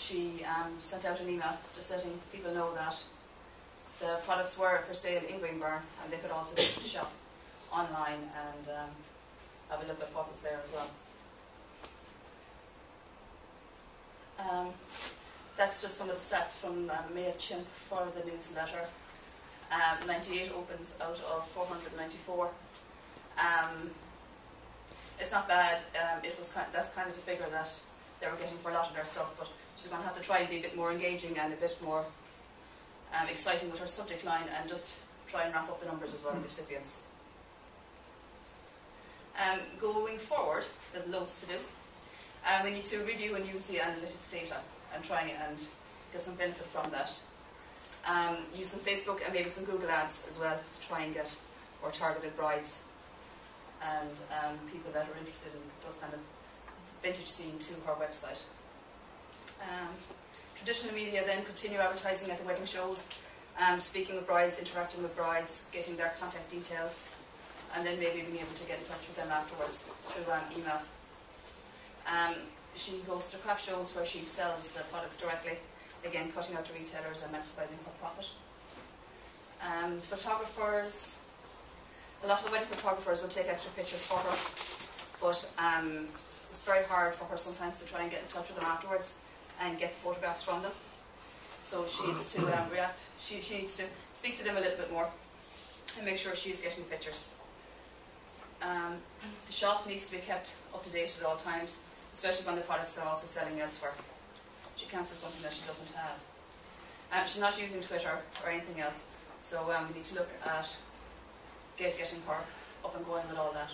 she um, sent out an email just letting people know that the products were for sale in Greenburn and they could also shop online and um, have a look at what was there as well. Um, that's just some of the stats from uh, MailChimp for the newsletter. Um, 98 opens out of 494. Um, it's not bad. Um, it was kind that's kind of the figure that they were getting for a lot of their stuff, but she's going to have to try and be a bit more engaging and a bit more um, exciting with her subject line and just try and wrap up the numbers as well of recipients. Um, going forward, there's loads to do. Um, we need to review and use the analytics data and try and get some benefit from that. Um, use some Facebook and maybe some Google ads as well to try and get more targeted brides and um, people that are interested in those kind of vintage scene to her website. Um, traditional media then continue advertising at the wedding shows, um, speaking with brides, interacting with brides, getting their contact details, and then maybe being able to get in touch with them afterwards through um, email. Um, she goes to craft shows where she sells the products directly, again cutting out the retailers and maximising her profit. Um, photographers, a lot of the wedding photographers will take extra pictures for her, but um, it's very hard for her sometimes to try and get in touch with them afterwards and get the photographs from them. So she needs to um, react, she, she needs to speak to them a little bit more and make sure she's getting pictures. Um, the shop needs to be kept up to date at all times especially when the products are also selling elsewhere. She can't sell something that she doesn't have. Um, she's not using Twitter or anything else, so um, we need to look at get, getting her up and going with all that.